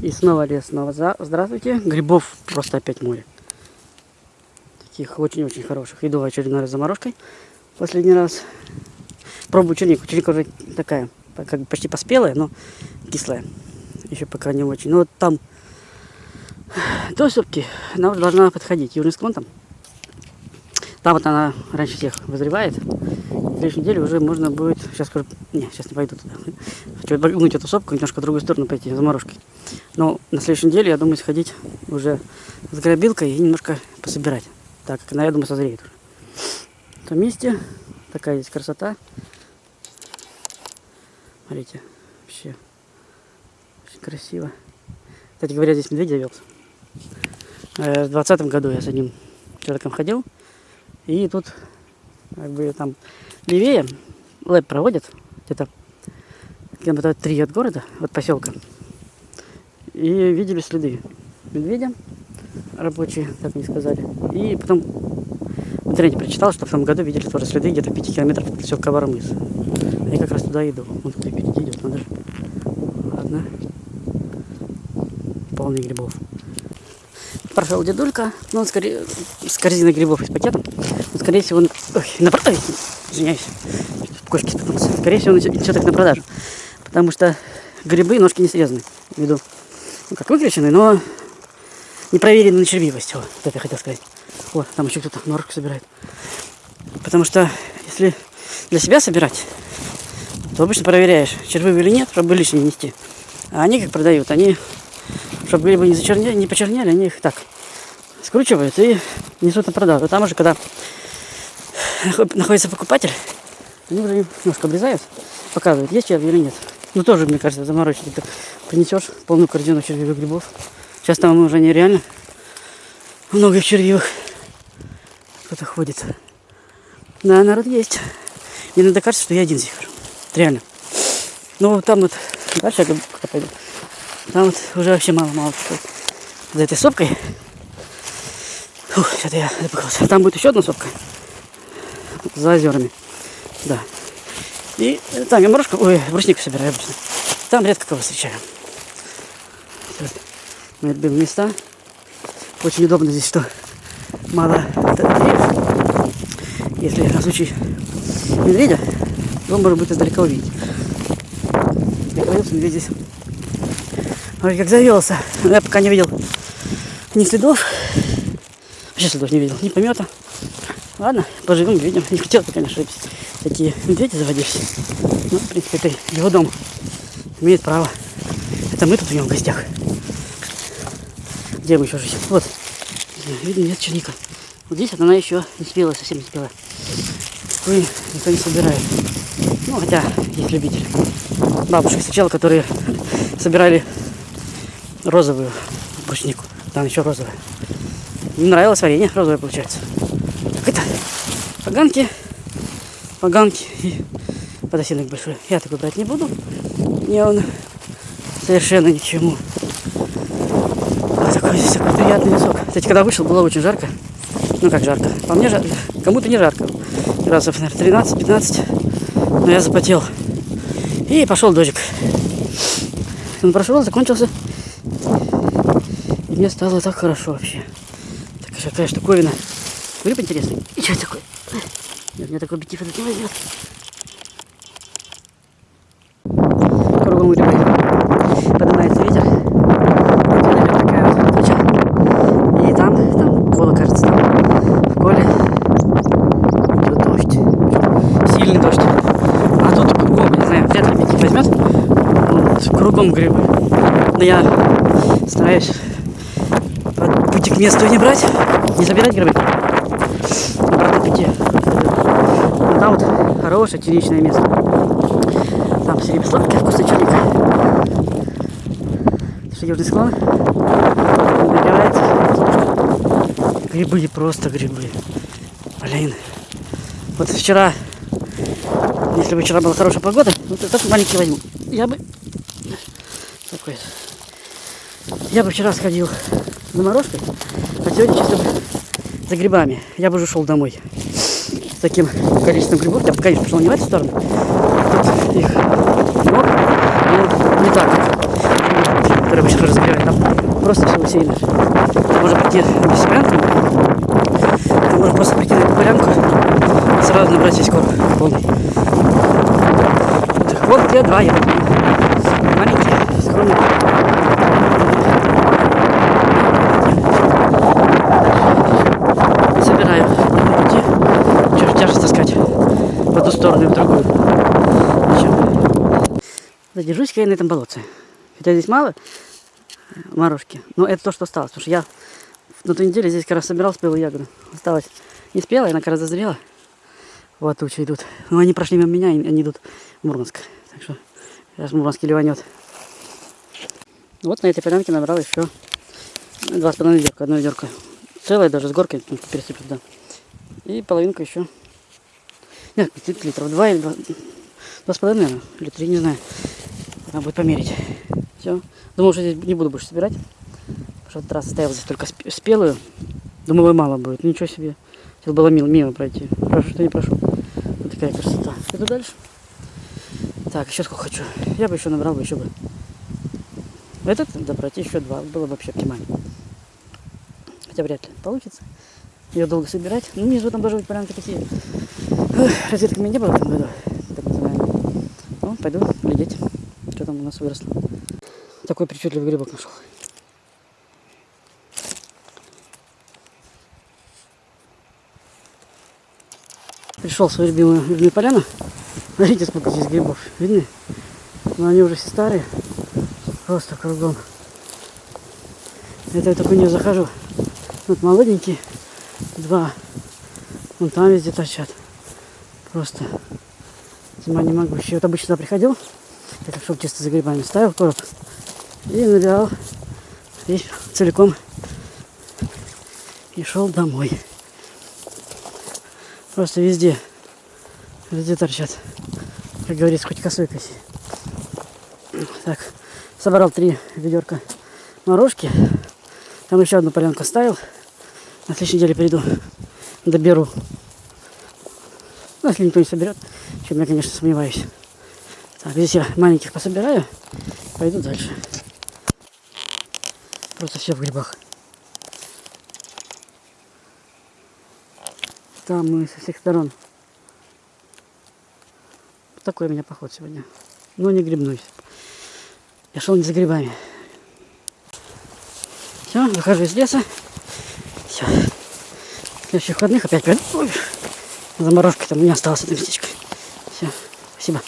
И снова лес, снова за... здравствуйте. Грибов просто опять море. Таких очень-очень хороших. Иду очередной раз заморожкой. Последний раз. Пробую чернику. Черника уже такая, как бы почти поспелая, но кислая. Еще пока не очень. Но вот там до сопки она уже должна подходить. Южный склон там. Там вот она раньше всех вызревает. Следующей неделе уже можно будет... Сейчас скажу... Не, сейчас не пойду туда. Хочу обогнуть эту сопку, немножко в другую сторону пойти, заморожкой. Но на следующей неделе, я думаю, сходить уже с грабилкой и немножко пособирать. Так, она, я думаю, созреет уже. В том месте такая здесь красота. Смотрите, вообще очень красиво. Кстати говоря, здесь медведь завелся. Э, в двадцатом году я с одним человеком ходил. И тут, как бы там левее, лэп проводят, где-то километра три от города, от поселка. И видели следы медведя, рабочие, так мне сказали. И потом в интернете прочитал, что в том году видели тоже следы где-то в 5 километрах от поселка Варамыс. А я как раз туда иду. Он туда идет, надо. Ладно. Полный грибов прошел дедулька, ну, он скорее с корзиной грибов и с пакетом. Но, скорее всего, он... Ой, на продажу. Извиняюсь. Кошки споткнулся. Скорее всего, он все-таки на продажу. Потому что грибы ножки не срезаны. В виду, ну, как выключены, но не проверены на червивость. Вот, это я хотел сказать. О, там еще кто-то норку собирает. Потому что, если для себя собирать, то обычно проверяешь, червивые или нет, чтобы лишние нести. А они как продают, они чтобы грибы не зачернели, не почернели, они их так скручивают и несут на продажу. Там уже, когда находится покупатель, они уже немножко обрезают, показывают, есть черви или нет. Ну, тоже, мне кажется, заморочить. Ты принесешь полную корзину червивых грибов. Сейчас там уже нереально много червивых. Кто-то ходит. Да, народ есть. Мне надо кажется, что я один хожу. Реально. Ну, там вот дальше я пойду. Там вот уже вообще мало-мало за этой сопкой. Фух, что-то я запыхался. Там будет еще одна сопка. За озерами. Да. И там я морожку, ой, бруснику собираю обычно. Там редко кого встречаю. Вот. Мои любимые места. Очень удобно здесь, что мало деревьев. Если на случай медведя, то можно будет издалека увидеть. Я что медведь здесь Ой, как завелся. Но я пока не видел ни следов. Вообще следов не видел, ни помета. Ладно, поживем, видим. Не хотел бы, конечно, такие медведи заводились. Но, в принципе, это его дом. Имеет право. Это мы тут у него в гостях. Где мы еще жить? Вот. Видно, нет черника. Вот здесь она еще не спела, совсем не спела. Такой никто не собирает. Ну, хотя есть любители. Бабушки сначала, которые собирали розовую бруснику. Там еще розовая. Мне нравилось варенье розовое получается. Это поганки, поганки и подосиновик большой. Я такой брать не буду. Мне он совершенно ни к чему. А такой здесь такой приятный лесок. Кстати, когда вышел, было очень жарко. Ну как жарко? По мне жарко. Кому-то не жарко. Градусов, наверное, 13-15. Но я запотел. И пошел дождик. Он прошел, закончился мне стало так хорошо вообще. Так, какая штуковина. Гриб интересный. И что такое? Нет, мне такой объектив этот не возьмет. Кругом грибы. Поднимается ветер. Наверх такая вот туча. И там, там кола, кажется, там в коле идет дождь. Сильный дождь. А тут кругом, не знаю, вряд ли объектив возьмет. Вот, кругом грибы. Но я стараюсь пути к месту не брать, не забирать грибы. Обратно пути. А там вот хорошее черничное место. Там среди сладкий вкусный черник. Это южный склон. Набирается. Грибы, просто грибы. Блин. Вот вчера, если бы вчера была хорошая погода, вот этот маленький возьму. Я бы... Такой. Я бы вчера сходил заморозкой, а сегодня чисто за грибами. Я бы уже шел домой с таким количеством грибов. Я бы, конечно, пошел не в эту сторону. Тут их много, но не так, которые обычно тоже загребают. просто все усеяно. Можно прийти без полянку. Там можно просто прийти на эту полянку и сразу набрать весь корм полный. Вот где два яблока. Маленькие, скромные. Собираю. Идти. Что ж тяжесть таскать в одну сторону и в другую. Ничего. Задержусь-ка я на этом болотце. Хотя здесь мало э, морожки, но это то, что осталось. Потому что я на той неделе здесь как раз собирал спелые ягоды. Осталось не спелая, она как раз зазрела. Вот тучи идут. Но они прошли мимо меня, и они идут в Мурманск. Так что сейчас Мурманск ливанет. Вот на этой полянке набрал еще два с половиной ведерка, одно ведерко. Целое даже с горкой ну, пересыплю туда. И половинку еще. Нет, литров? Два или два? Два с половиной, наверное, или три, не знаю. Надо будет померить. Все. Думал, что здесь не буду больше собирать. Потому что этот раз оставил здесь только спе- спелую. Думал, и мало будет. Ну, ничего себе. Сейчас было мимо, мимо пройти. Хорошо, что не прошел. Вот такая красота. Иду дальше. Так, еще сколько хочу. Я бы еще набрал бы еще бы. Этот, да, пройти еще два. Было бы вообще оптимально. Хотя вряд ли получится. Ее долго собирать. Ну, внизу там должны быть полянки такие. Розеток у меня не было в этом году. Ну, пойду глядеть, что там у нас выросло. Такой причудливый грибок нашел. Пришел в свою любимую, любимую поляну. Смотрите, сколько здесь грибов. Видны? Но они уже все старые. Просто кругом. Это я только не захожу. Вот молоденькие. Два. Вон там везде торчат. Просто. Зима не могу. Еще вот обычно сюда приходил. Так, чтобы чисто за грибами ставил короб. И набирал весь целиком. И шел домой. Просто везде. Везде торчат. Как говорится, хоть косой коси. Так, собрал три ведерка морожки. Там еще одну полянку ставил. На следующей неделе приду, доберу. Ну, если никто не соберет, чем я, конечно, сомневаюсь. Так, здесь я маленьких пособираю, пойду дальше. Просто все в грибах. Там мы со всех сторон. Такой у меня поход сегодня. Но не грибной. Я шел не за грибами. Все, выхожу из леса. Все. Следующих выходных опять пойду. Ой, Заморожка там у меня осталось одно местечко. Все, спасибо.